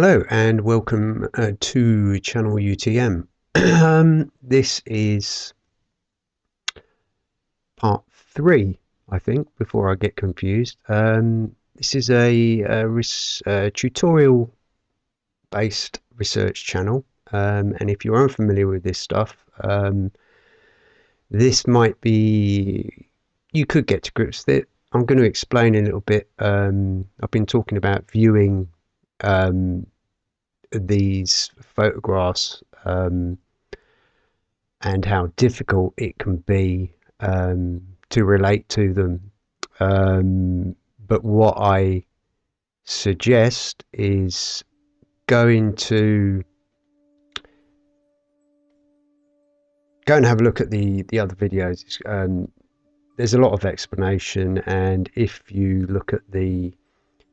Hello and welcome uh, to Channel UTM. um, this is part three, I think, before I get confused. Um, this is a, a, tutorial based research channel, um, and if you're unfamiliar with this stuff, um, this might be you could get to grips with it. I'm going to explain a little bit. Um, I've been talking about viewing um, these photographs um, and how difficult it can be um, to relate to them. Um, but what I suggest is going to go and have a look at the the other videos. Um, there's a lot of explanation, and if you look at the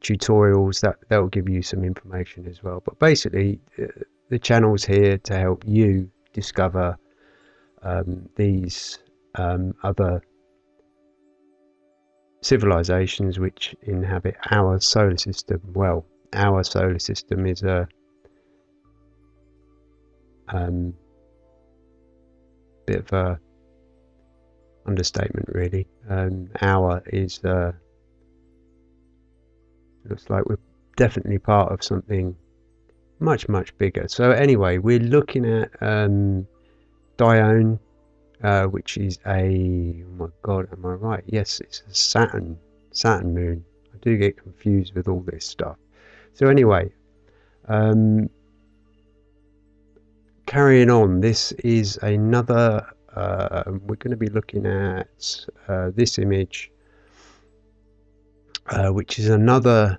tutorials that will give you some information as well. But basically uh, the channel's here to help you discover um, these um, other civilizations which inhabit our solar system. Well our solar system is a um, bit of a understatement really. Um, our is uh, looks like we're definitely part of something much much bigger. So anyway we're looking at um, Dione uh, which is a oh my god am I right? Yes it's a Saturn Saturn moon. I do get confused with all this stuff. So anyway um, carrying on this is another uh, we're going to be looking at uh, this image uh, which is another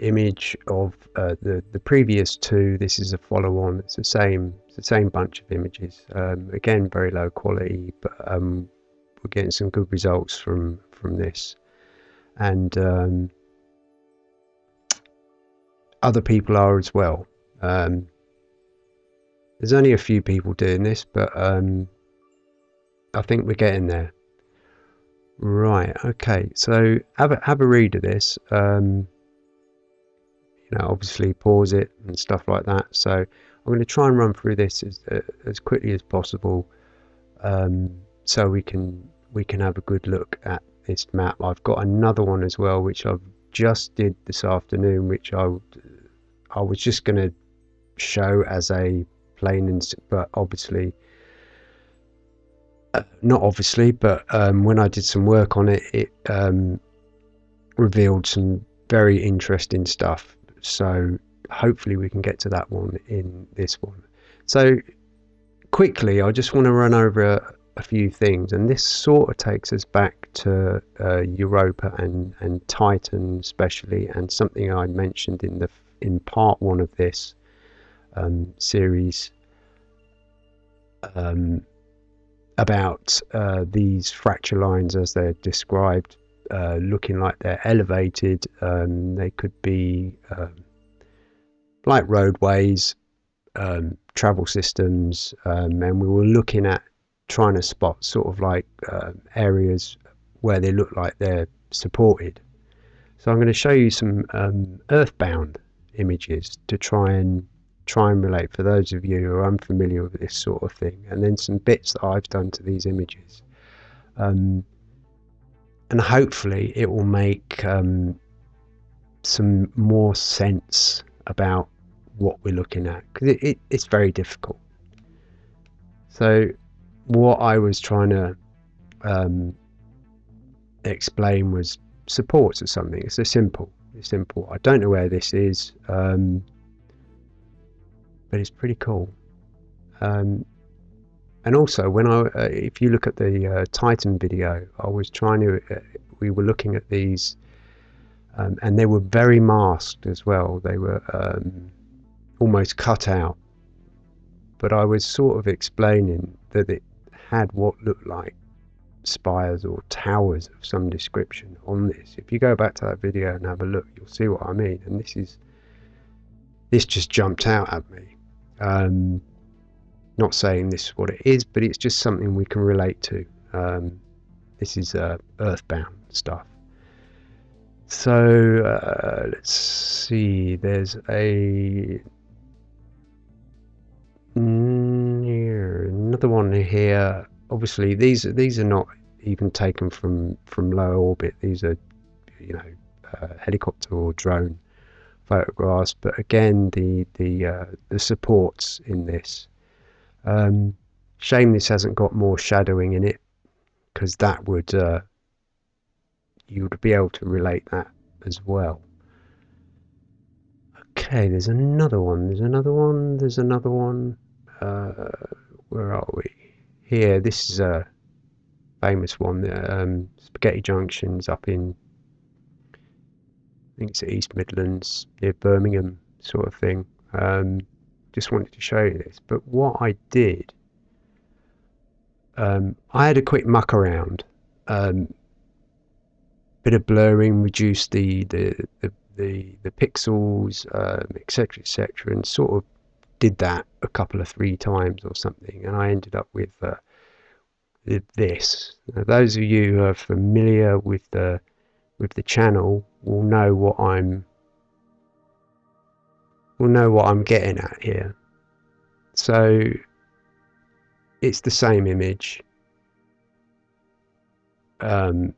image of uh, the the previous two. This is a follow-on. It's the same. It's the same bunch of images. Um, again, very low quality, but um, we're getting some good results from from this, and um, other people are as well. Um, there's only a few people doing this, but um, I think we're getting there. Right, okay, so have a, have a read of this. Um, you know, obviously pause it and stuff like that. So I'm going to try and run through this as, uh, as quickly as possible um, so we can we can have a good look at this map. I've got another one as well which I've just did this afternoon which I, I was just going to show as a plain and but obviously not obviously, but um, when I did some work on it, it um, revealed some very interesting stuff. So hopefully we can get to that one in this one. So quickly, I just want to run over a, a few things, and this sort of takes us back to uh, Europa and and Titan, especially, and something I mentioned in the in part one of this um, series. Um, about uh, these fracture lines as they're described, uh, looking like they're elevated. Um, they could be um, like roadways, um, travel systems, um, and we were looking at trying to spot sort of like uh, areas where they look like they're supported. So I'm going to show you some earthbound images to try and try and relate for those of you who are unfamiliar with this sort of thing, and then some bits that I've done to these images. Um, and hopefully it will make um, some more sense about what we're looking at because it, it, it's very difficult. So what I was trying to um, explain was supports or something. It's a simple. It's simple. I don't know where this is. Um, but it's pretty cool. Um, and also, when I, uh, if you look at the uh, Titan video, I was trying to, uh, we were looking at these, um, and they were very masked as well. They were um, almost cut out. But I was sort of explaining that it had what looked like spires or towers of some description on this. If you go back to that video and have a look, you'll see what I mean. And this is, this just jumped out at me. Um, not saying this is what it is, but it's just something we can relate to. Um, this is uh, earthbound stuff. So uh, let's see. There's a another one here. Obviously, these are these are not even taken from from low orbit. These are you know uh, helicopter or drone photographs. But again, the the uh, the supports in this. Um, shame this hasn't got more shadowing in it, because that would uh, you would be able to relate that as well. Okay, there's another one. There's another one. There's another one. Uh, where are we? Here. This is a famous one. Um, Spaghetti Junctions up in I think it's East Midlands near Birmingham, sort of thing. Um, just wanted to show you this. But what I did, um, I had a quick muck around. Um, bit of blurring, reduced the the the, the, the pixels, etc., um, etc., and sort of did that a couple of three times or something, and I ended up with uh, this. Now, those of you who are familiar with the with the channel will know what I'm will know what I'm getting at here. So it's the same image. Um,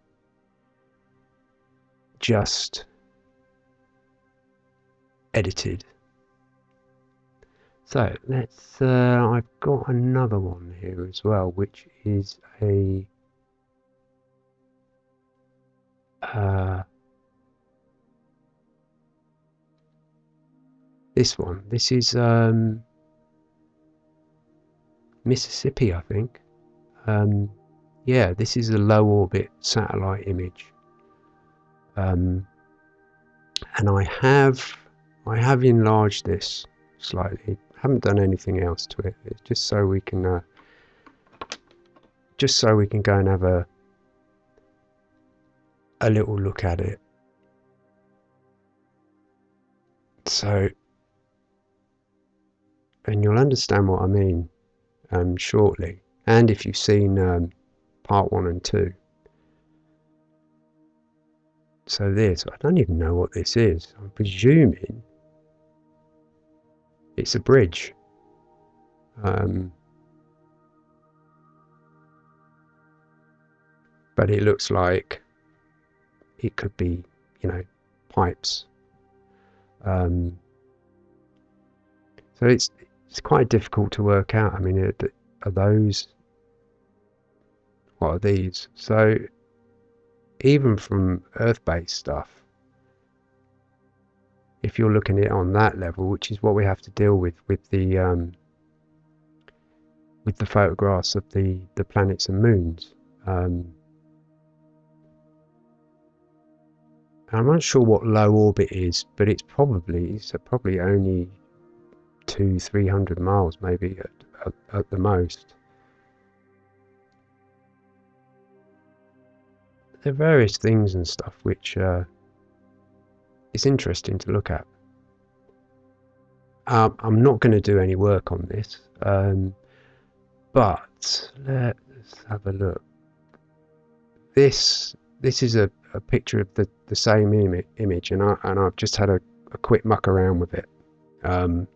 just edited. So let's, uh, I've got another one here as well, which is a uh, this one. This is um, Mississippi, I think. Um, yeah, this is a low orbit satellite image. Um, and I have I have enlarged this slightly. Haven't done anything else to it. It's just so we can uh, just so we can go and have a a little look at it. So, and you'll understand what I mean um, shortly. And if you've seen um, part one and two. So this, I don't even know what this is. I'm presuming it's a bridge. Um, but it looks like it could be, you know, pipes. Um, so it's it's quite difficult to work out. I mean, are, are those what are these? So even from Earth-based stuff, if you're looking at it on that level, which is what we have to deal with with the um, with the photographs of the the planets and moons. Um, I'm not sure what low orbit is, but it's probably it's probably only two, three hundred miles, maybe at, at, at, the most. There are various things and stuff which uh, it's interesting to look at. Um, I'm not going to do any work on this, um, but let's have a look. This this is a, a picture of the, the same Im image and, I, and I've just had a, a quick muck around with it. Um,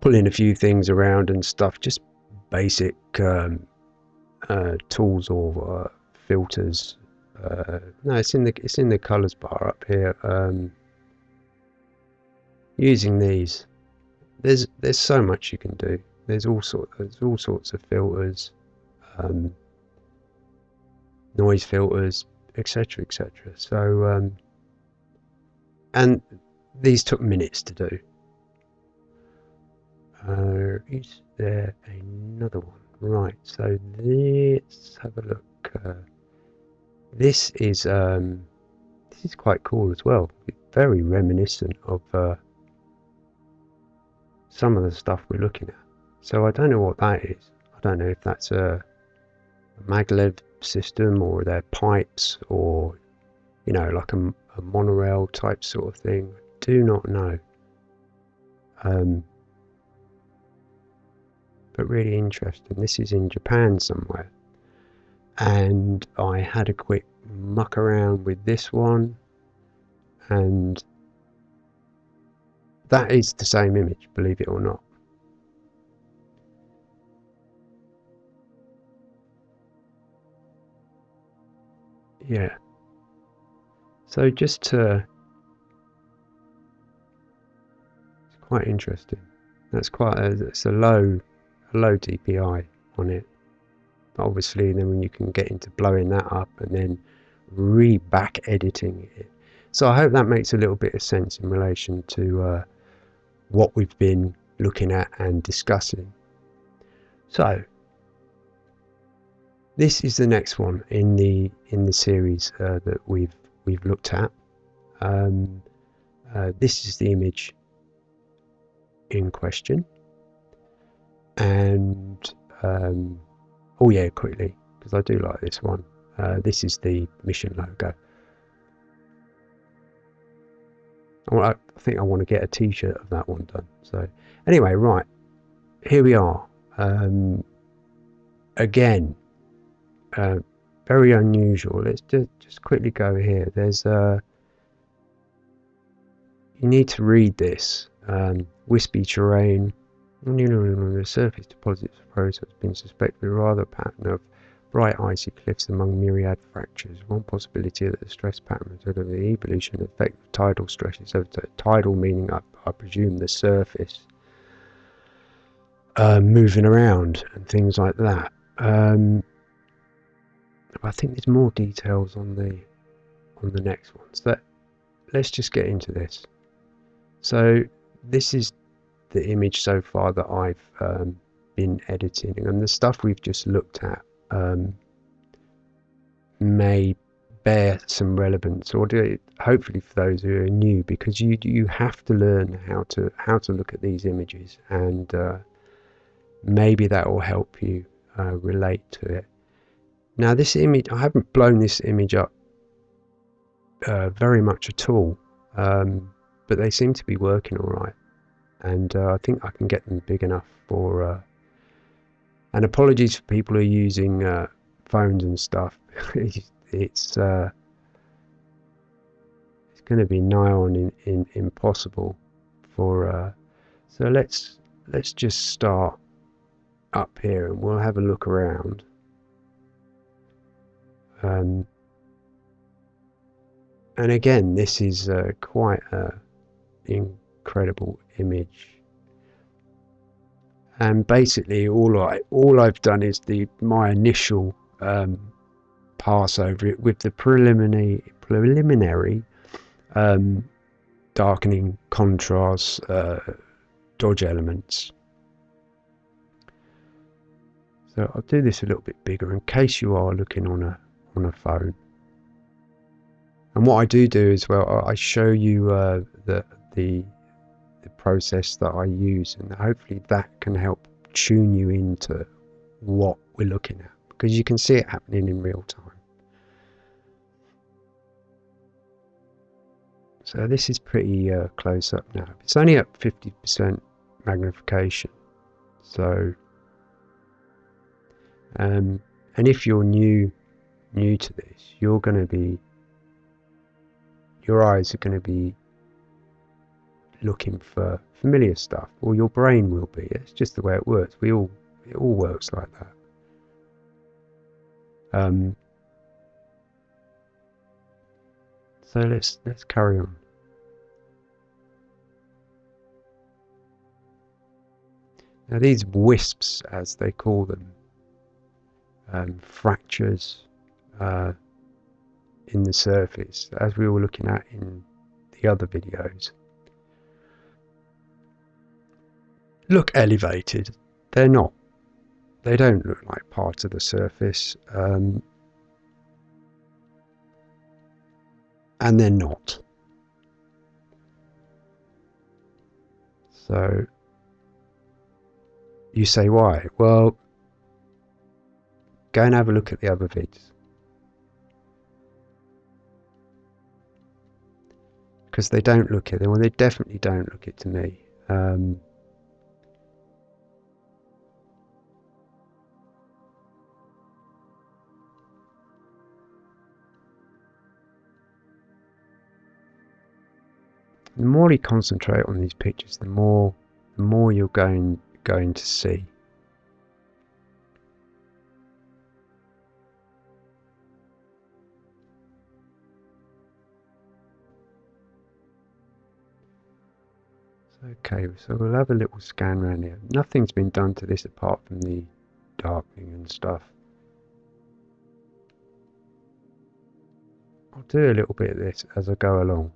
pulling a few things around and stuff, just basic um, uh, tools or uh, filters. Uh, no, it's in the it's in the colors bar up here. Um, using these, there's there's so much you can do. There's all sort there's all sorts of filters um, noise filters, etc., etc. So, um, and these took minutes to do. Uh, is there another one? Right. So let's have a look. Uh, this is um, this is quite cool as well. Very reminiscent of uh, some of the stuff we're looking at. So I don't know what that is. I don't know if that's a maglev system or they're pipes or you know like a, a monorail type sort of thing. Do not know. Um, but really interesting. This is in Japan somewhere. And I had a quick muck around with this one. And that is the same image believe it or not yeah. So just to it's quite interesting. That's quite a, it's a low a low DPI on it. But obviously then when you can get into blowing that up and then re back editing it. So I hope that makes a little bit of sense in relation to uh, what we've been looking at and discussing. So this is the next one in the in the series uh, that we've we've looked at. Um, uh, this is the image in question, and um, oh yeah, quickly because I do like this one. Uh, this is the mission logo. I think I want to get a T-shirt of that one done. So anyway, right here we are. Um, again, uh, very unusual. Let's just, just quickly go here. There's a. Uh, you need to read this. Um, wispy terrain. The surface, deposits of rose has been suspected rather a pattern of bright icy cliffs among myriad fractures. One possibility that the stress pattern is of the evolution effect of tidal stresses over tidal meaning I, I presume the surface uh, moving around and things like that. Um, I think there's more details on the on the next ones. Let let's just get into this. So this is the image so far that I've um, been editing, and the stuff we've just looked at um, may bear some relevance, or do, it, hopefully for those who are new, because you you have to learn how to how to look at these images, and uh, maybe that will help you uh, relate to it. Now this image, I haven't blown this image up uh, very much at all, um, but they seem to be working all right. And uh, I think I can get them big enough for, uh, and apologies for people who are using uh, phones and stuff. it's uh, it's going to be nigh on in, in, impossible for, uh, so let's, let's just start up here and we'll have a look around. Um, and again, this is uh, quite an incredible image. And basically, all I all I've done is the my initial um, pass over it with the preliminary preliminary um, darkening contrast uh, dodge elements. So I'll do this a little bit bigger in case you are looking on a on a phone. And what I do do as well, I show you uh, the, the the process that I use, and hopefully that can help tune you into what we're looking at because you can see it happening in real time. So this is pretty uh, close up now. It's only at 50% magnification. So, um, and if you're new new to this, you're going to be, your eyes are going to be looking for familiar stuff, or your brain will be. It's just the way it works. We all, it all works like that. Um, so let's let's carry on. Now these wisps, as they call them, um, fractures, uh, in the surface as we were looking at in the other videos. Look elevated. They're not. They don't look like part of the surface um, and they're not. So you say why? Well go and have a look at the other vids because they don't look it. Well, they definitely don't look it to me. Um, the more you concentrate on these pictures, the more the more you're going going to see. Okay, so we'll have a little scan around here. Nothing's been done to this apart from the darkening and stuff. I'll do a little bit of this as I go along.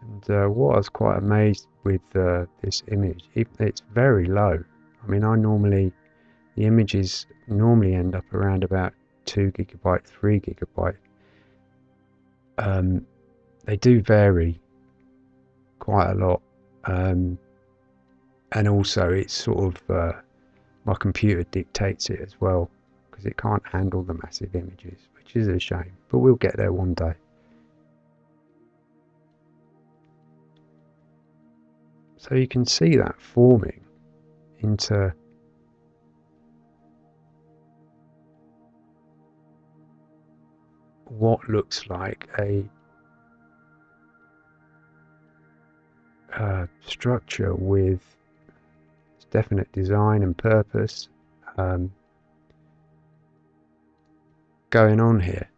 And uh, what I was quite amazed with uh, this image, it, it's very low. I mean, I normally, the images normally end up around about 2 gigabyte, 3 gigabyte. Um, they do vary quite a lot. Um, and also, it's sort of uh, my computer dictates it as well because it can't handle the massive images, which is a shame. But we'll get there one day. So you can see that forming into what looks like a uh, structure with definite design and purpose um, going on here.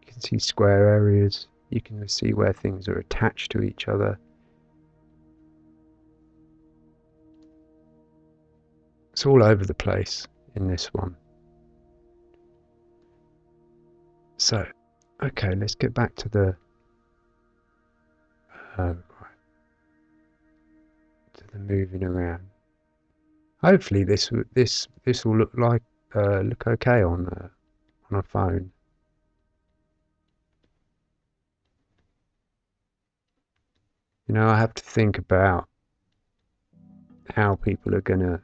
You can see square areas, you can see where things are attached to each other. It's all over the place in this one. So, okay, let's get back to the uh, to the moving around. Hopefully, this this this will look like uh, look okay on uh, on a phone. You know, I have to think about how people are going to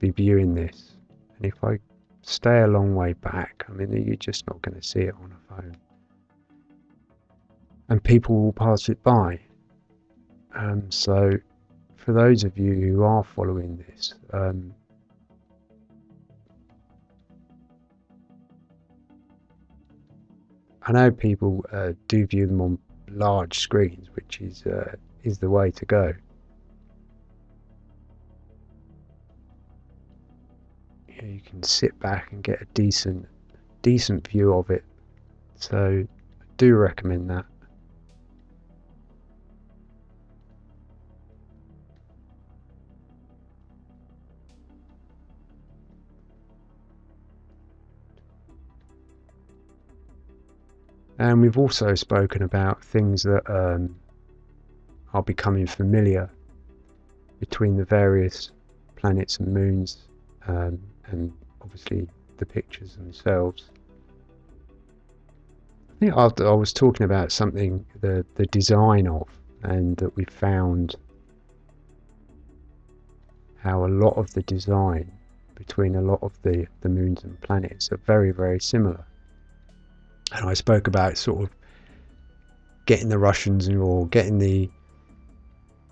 be viewing this. And if I stay a long way back, I mean, you're just not going to see it on a phone. And people will pass it by. Um, so, for those of you who are following this, um, I know people uh, do view them on large screens, which is uh, is the way to go. You can sit back and get a decent decent view of it. So I do recommend that. And we've also spoken about things that um, are becoming familiar between the various planets and moons um, and obviously the pictures themselves. I think after I was talking about something the the design of, and that we found how a lot of the design between a lot of the the moons and planets are very very similar. And I spoke about sort of getting the Russians or getting the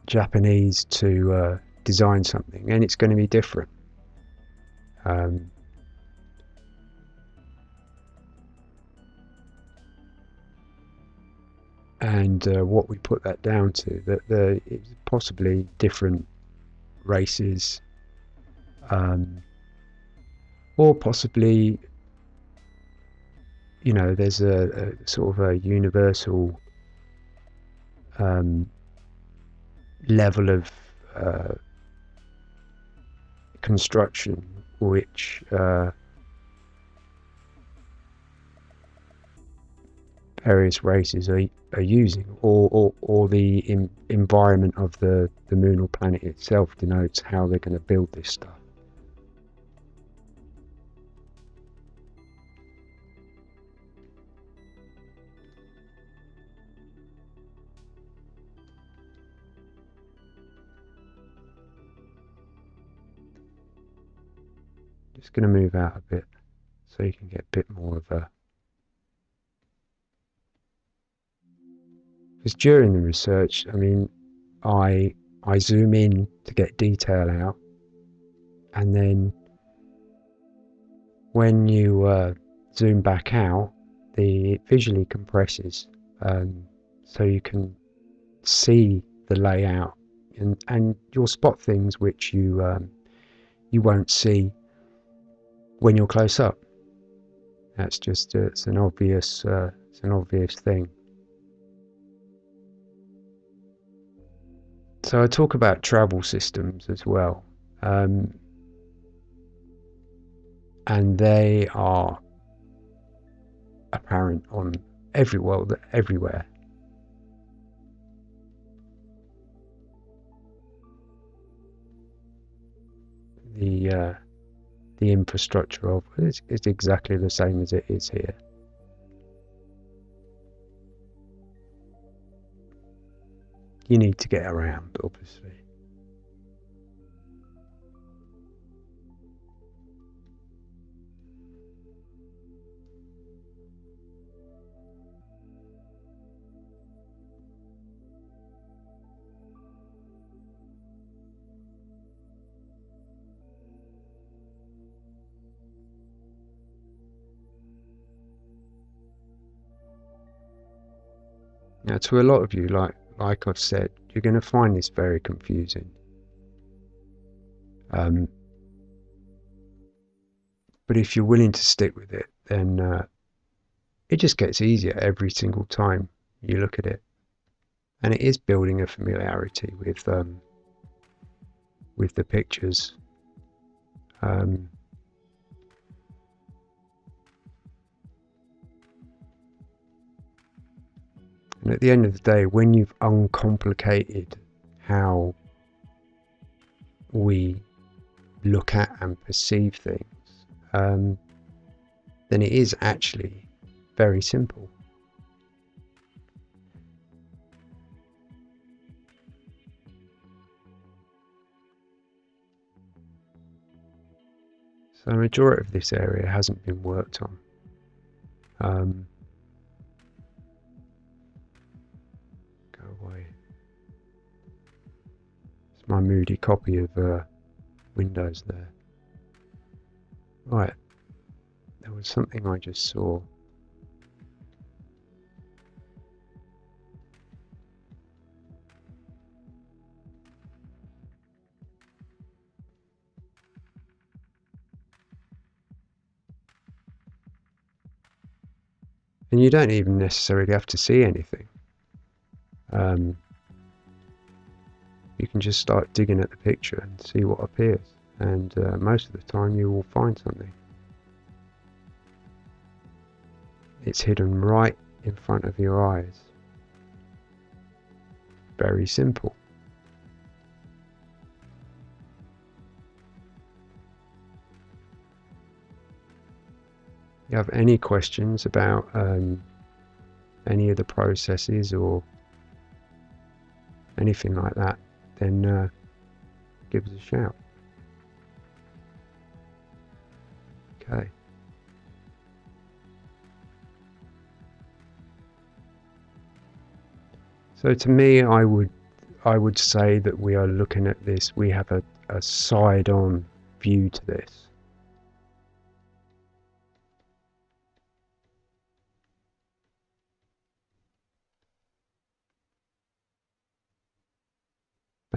Japanese to uh, design something, and it's going to be different. Um, and uh, what we put that down to that the possibly different races um, or possibly you know there's a, a sort of a universal um, level of uh, construction which uh, various races are, are using, or, or, or the in, environment of the, the moon or planet itself denotes how they're going to build this stuff. Just going to move out a bit so you can get a bit more of a because during the research I mean I I zoom in to get detail out, and then when you uh, zoom back out, the it visually compresses, um, so you can see the layout, and and you'll spot things which you um, you won't see when you're close up. That's just uh, it's an obvious uh, it's an obvious thing. So I talk about travel systems as well, um, and they are apparent on every world everywhere. The uh, the infrastructure of it is exactly the same as it is here. You need to get around, obviously. Now, to a lot of you, like like I've said, you're going to find this very confusing. Um, but if you're willing to stick with it, then uh, it just gets easier every single time you look at it, and it is building a familiarity with um, with the pictures. Um, And at the end of the day, when you've uncomplicated how we look at and perceive things, um, then it is actually very simple. So the majority of this area hasn't been worked on. Um, my moody copy of uh, Windows there. Right, there was something I just saw. And you don't even necessarily have to see anything. Um, you can just start digging at the picture and see what appears. And uh, most of the time you will find something. It's hidden right in front of your eyes. Very simple. You have any questions about um, any of the processes or anything like that then uh, give us a shout. Okay. So to me, I would I would say that we are looking at this. We have a, a side-on view to this.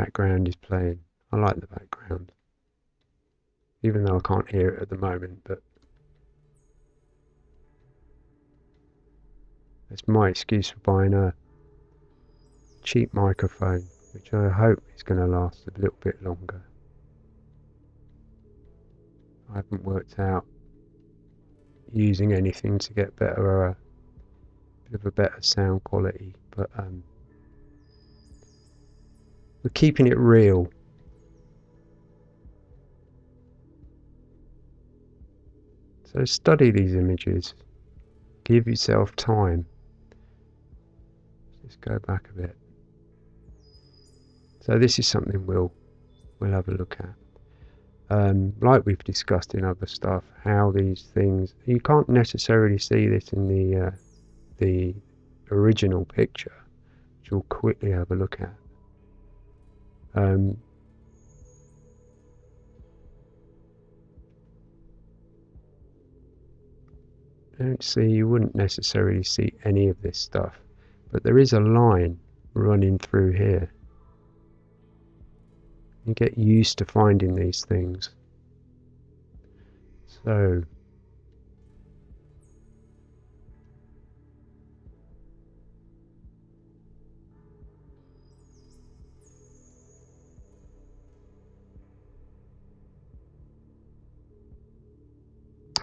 Background is playing. I like the background. Even though I can't hear it at the moment, but it's my excuse for buying a cheap microphone, which I hope is going to last a little bit longer. I haven't worked out using anything to get better, a bit of a better sound quality, but um, we're keeping it real. So study these images. Give yourself time. Let's just go back a bit. So this is something we'll we'll have a look at. Um, like we've discussed in other stuff, how these things you can't necessarily see this in the uh, the original picture, which we'll quickly have a look at. Um, don't see, you wouldn't necessarily see any of this stuff, but there is a line running through here. You get used to finding these things. So,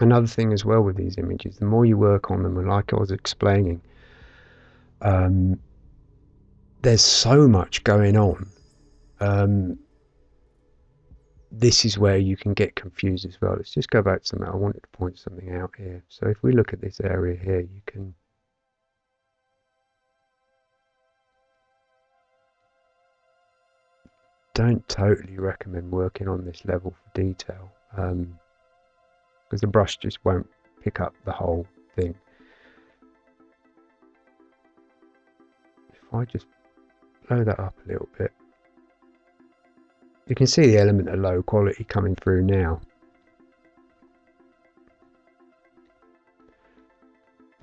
another thing as well with these images, the more you work on them, and like I was explaining, um, there's so much going on. Um, this is where you can get confused as well. Let's just go back to something. I wanted to point something out here. So if we look at this area here, you can don't totally recommend working on this level for detail. Um, because the brush just won't pick up the whole thing. If I just blow that up a little bit, you can see the element of low quality coming through now.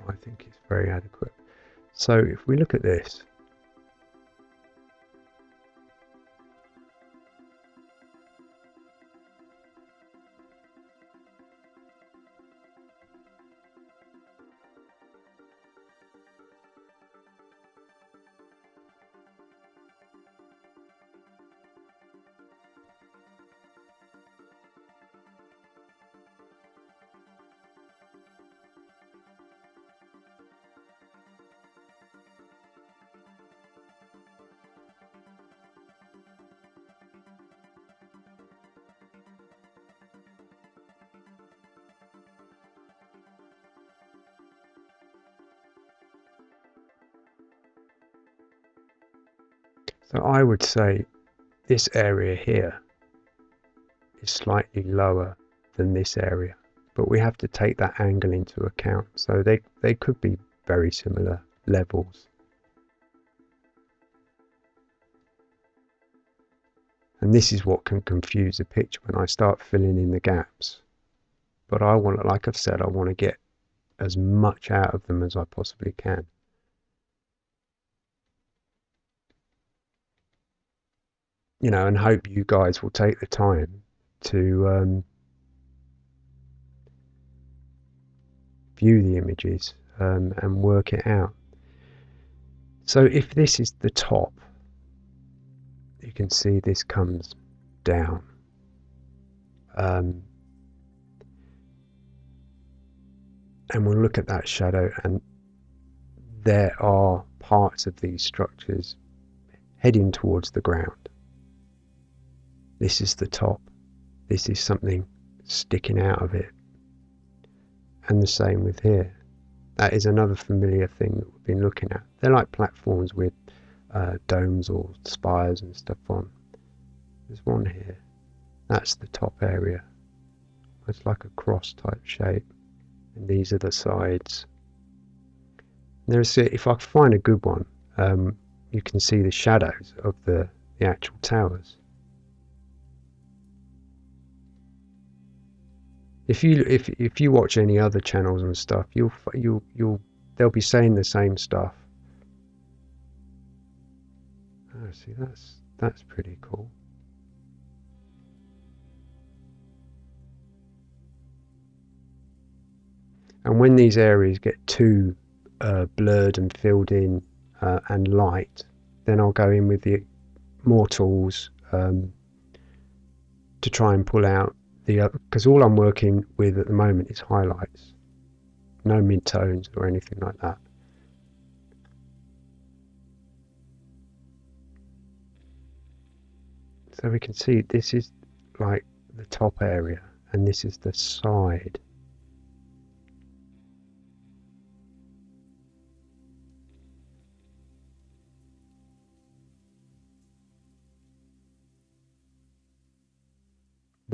I think it's very adequate. So if we look at this, So I would say this area here is slightly lower than this area, but we have to take that angle into account. So they, they could be very similar levels. And this is what can confuse the picture when I start filling in the gaps. But I want, like I've said, I want to get as much out of them as I possibly can. You know, and hope you guys will take the time to um, view the images um, and work it out. So if this is the top, you can see this comes down. Um, and we'll look at that shadow and there are parts of these structures heading towards the ground. This is the top. This is something sticking out of it. And the same with here. That is another familiar thing that we've been looking at. They're like platforms with uh, domes or spires and stuff on. There's one here. That's the top area. It's like a cross type shape. And these are the sides. There's if I find a good one, um, you can see the shadows of the, the actual towers. If you if if you watch any other channels and stuff, you'll you'll you'll they'll be saying the same stuff. Oh, see, that's that's pretty cool. And when these areas get too uh, blurred and filled in uh, and light, then I'll go in with the more tools um, to try and pull out the because uh, all I'm working with at the moment is highlights, no mid-tones or anything like that. So we can see this is like the top area and this is the side.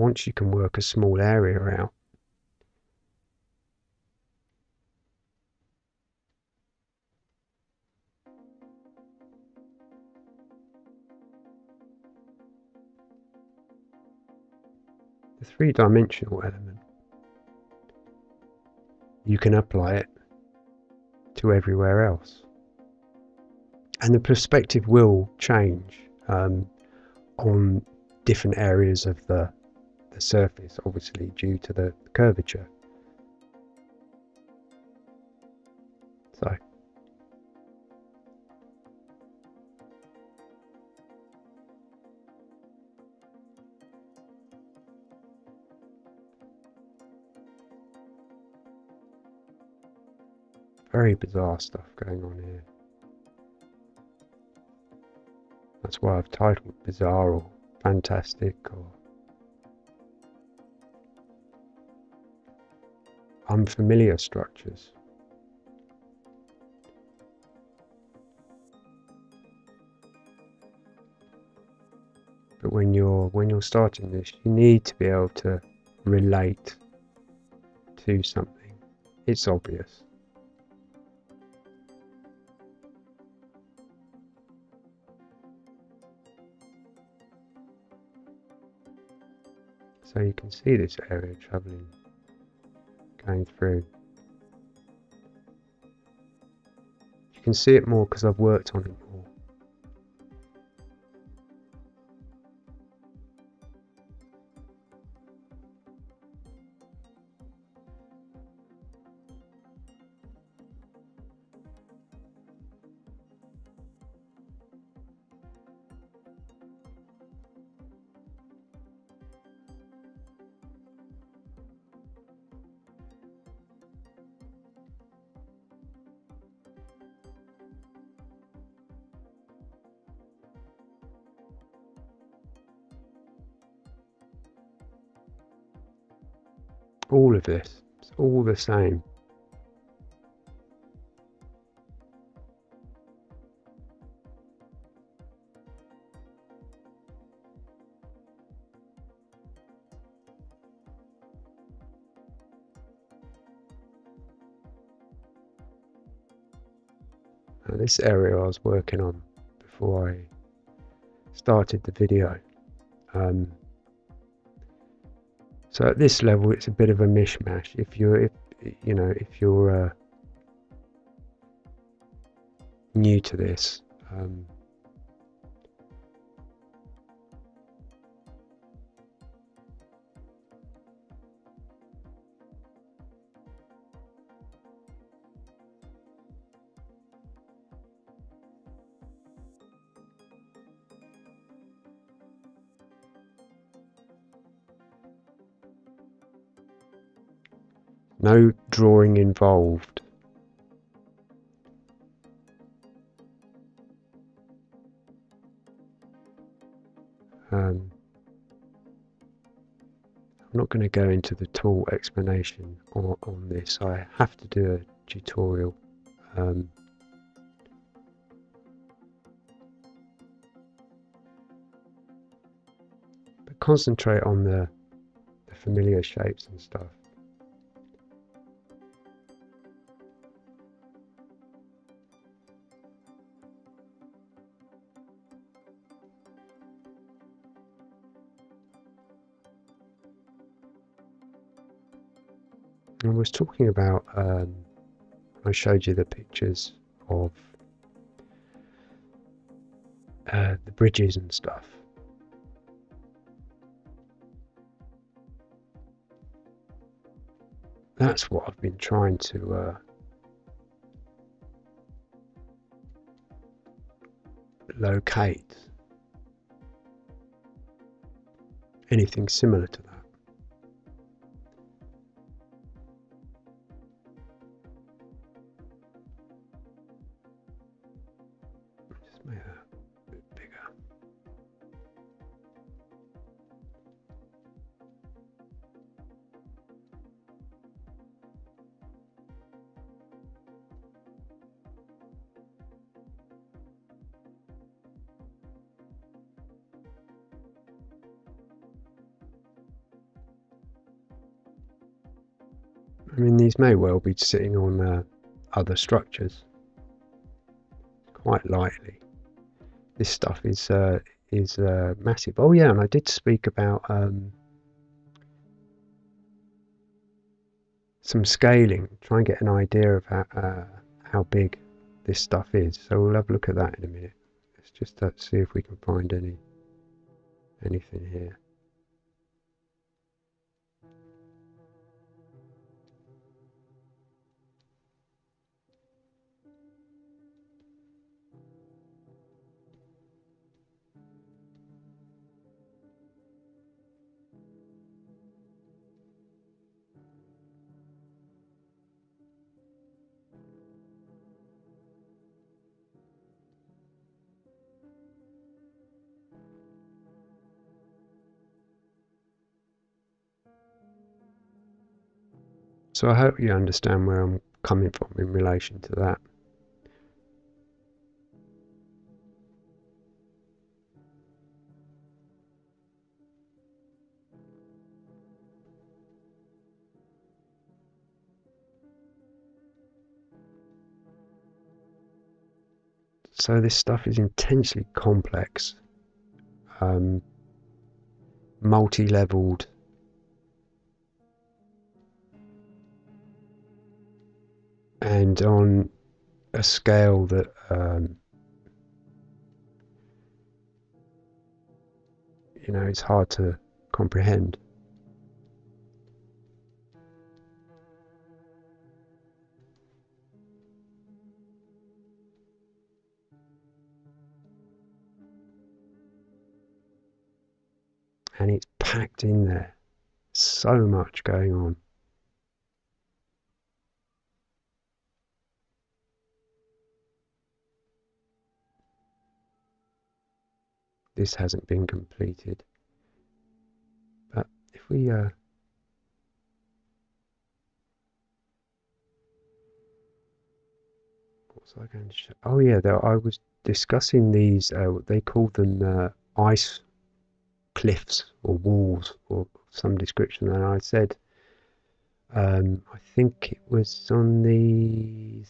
once you can work a small area out. The three-dimensional element, you can apply it to everywhere else. And the perspective will change um, on different areas of the the surface, obviously due to the curvature. So very bizarre stuff going on here. That's why I've titled Bizarre or Fantastic or Unfamiliar Structures. But when you're when you're starting this, you need to be able to relate to something. It's obvious. So you can see this area travelling, going through. You can see it more because I've worked on it this. It's all the same. Now this area I was working on before I started the video. Um, so at this level, it's a bit of a mishmash. If you're, if, you know, if you're uh, new to this, um, No drawing involved. Um, I'm not going to go into the tool explanation on, on this. I have to do a tutorial. Um, but concentrate on the, the familiar shapes and stuff. I was talking about, um, I showed you the pictures of uh, the bridges and stuff. That's what I've been trying to uh, locate. Anything similar to that. May well be sitting on uh, other structures. Quite likely. This stuff is uh, is uh, massive. Oh yeah, and I did speak about um, some scaling, try and get an idea of how, uh, how big this stuff is. So we'll have a look at that in a minute. Let's just uh, see if we can find any anything here. So I hope you understand where I'm coming from in relation to that. So this stuff is intensely complex, um, multi-leveled and on a scale that um, you know it's hard to comprehend. And it's packed in there. So much going on. This hasn't been completed. But if we uh, was I going to show? Oh yeah, there, I was discussing these. Uh, they call them uh, ice cliffs or walls or some description, and I said. Um, I think it was on the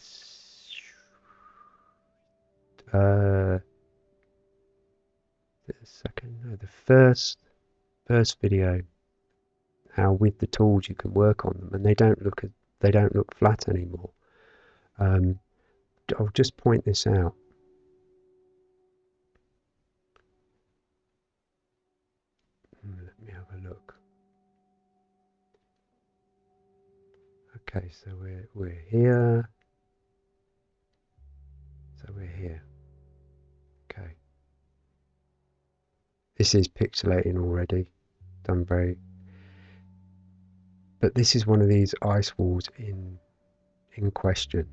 uh, the second, no, the first, first video, how with the tools you can work on them, and they don't look they don't look flat anymore. Um, I'll just point this out. Hmm, let me have a look. Okay, so we're we're here. So we're here. This is pixelating already, done very. But this is one of these ice walls in in question.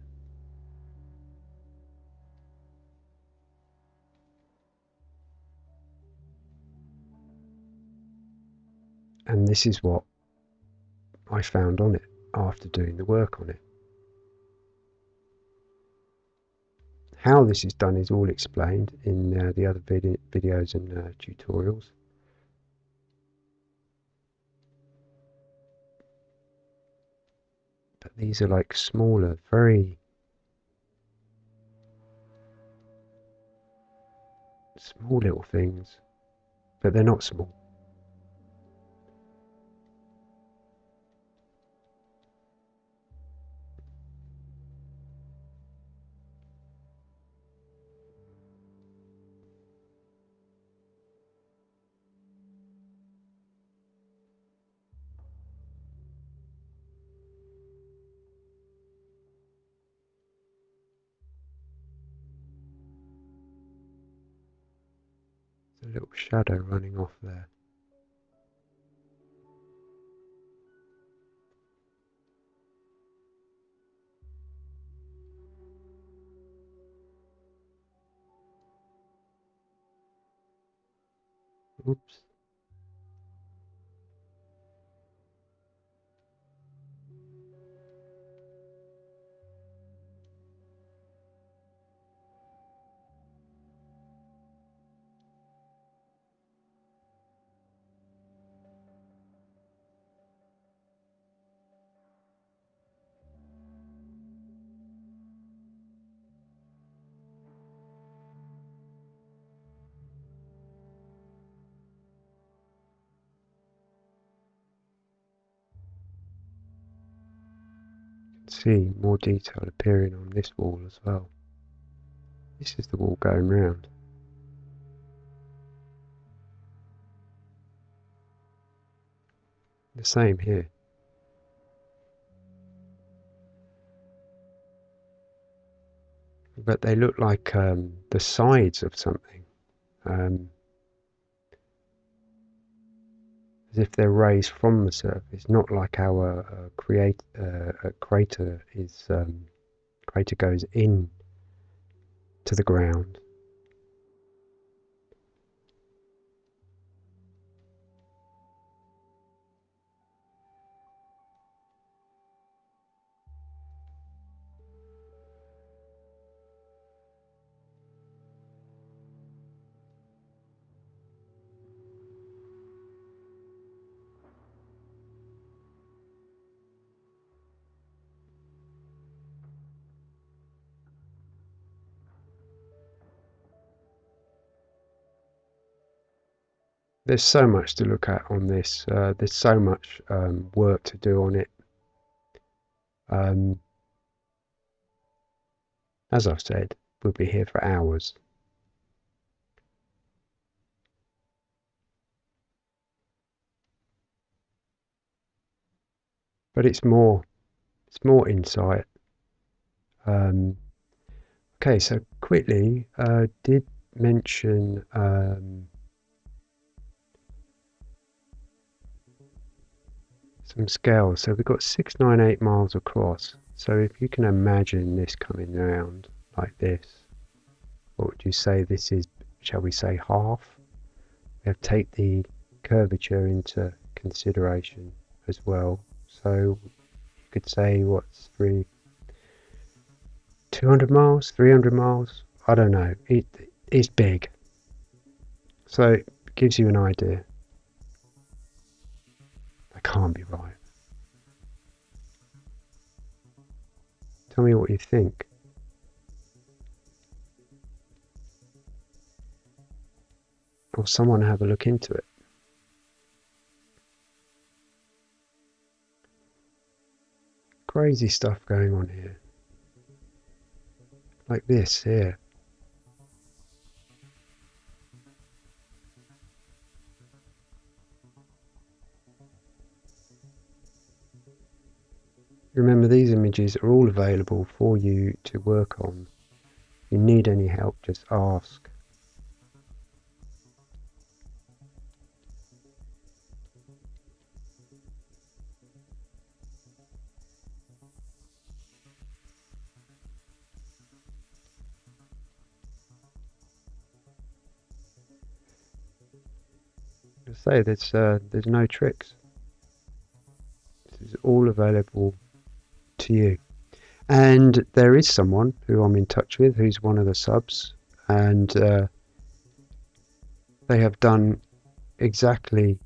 And this is what I found on it after doing the work on it. How this is done is all explained in uh, the other vid videos and uh, tutorials. But these are like smaller, very small little things, but they're not small. Shadow running off there. Oops. See more detail appearing on this wall as well. This is the wall going round. The same here. But they look like um, the sides of something. Um, as if they're raised from the surface, not like our uh, create, uh, crater is um, crater goes in to the ground. There's so much to look at on this. Uh, there's so much um, work to do on it. Um, as I've said, we'll be here for hours. But it's more, it's more insight. Um, okay, so quickly, uh, did mention um, some scale. So we've got 698 miles across. So if you can imagine this coming around like this, what would you say this is, shall we say half? We have to take the curvature into consideration as well. So you could say what's three, 200 miles, 300 miles, I don't know. It, it's big. So it gives you an idea. That can't be right. Tell me what you think. Or someone have a look into it. Crazy stuff going on here. Like this here. Remember these images are all available for you to work on. If you need any help, just ask. Say there's uh, there's no tricks. This is all available to you. And there is someone who I'm in touch with who's one of the subs, and uh, they have done exactly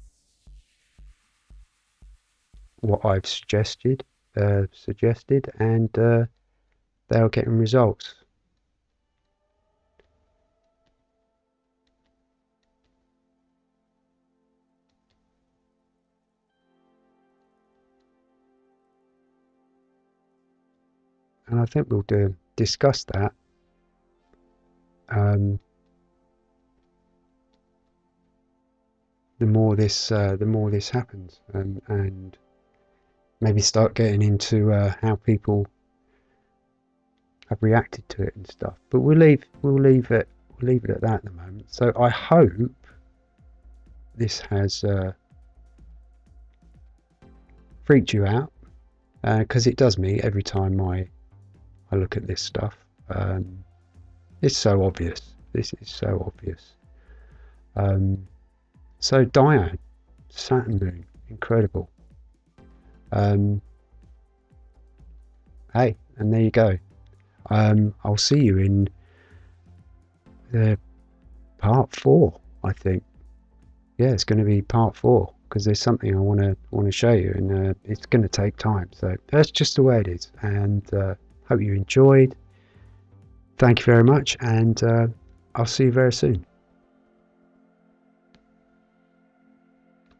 what I've suggested, uh, suggested, and uh, they are getting results. And I think we'll do discuss that. Um, the more this, uh, the more this happens, and, and maybe start getting into uh, how people have reacted to it and stuff. But we'll leave, we'll leave it, we'll leave it at that at the moment. So I hope this has uh, freaked you out because uh, it does me every time I I look at this stuff. Um, it's so obvious. This is so obvious. Um, so Dione, Saturn moon, incredible. Um, hey, and there you go. Um, I'll see you in the part four, I think. Yeah, it's going to be part four because there's something I want to want to show you, and uh, it's going to take time. So that's just the way it is, and. Uh, Hope you enjoyed. Thank you very much, and uh, I'll see you very soon.